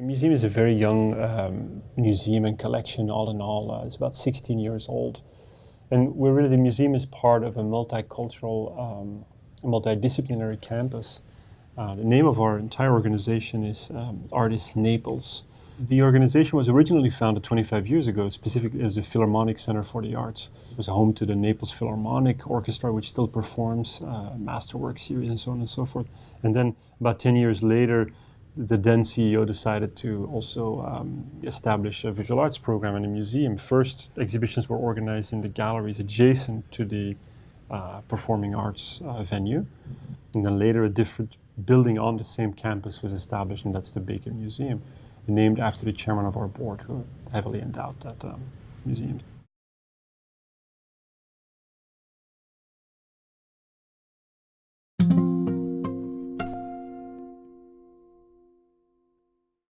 museum is a very young um, museum and collection, all in all. Uh, it's about 16 years old. And we're really, the museum is part of a multicultural, um, multidisciplinary campus. Uh, the name of our entire organization is um, Artis Naples. The organization was originally founded 25 years ago, specifically as the Philharmonic Center for the Arts. It was home to the Naples Philharmonic Orchestra, which still performs uh, Masterwork series and so on and so forth. And then about 10 years later, the then CEO decided to also um, establish a visual arts program in the museum. First, exhibitions were organized in the galleries adjacent to the uh, performing arts uh, venue. And then later, a different building on the same campus was established, and that's the Baker Museum named after the chairman of our board, who heavily endowed that um, museum.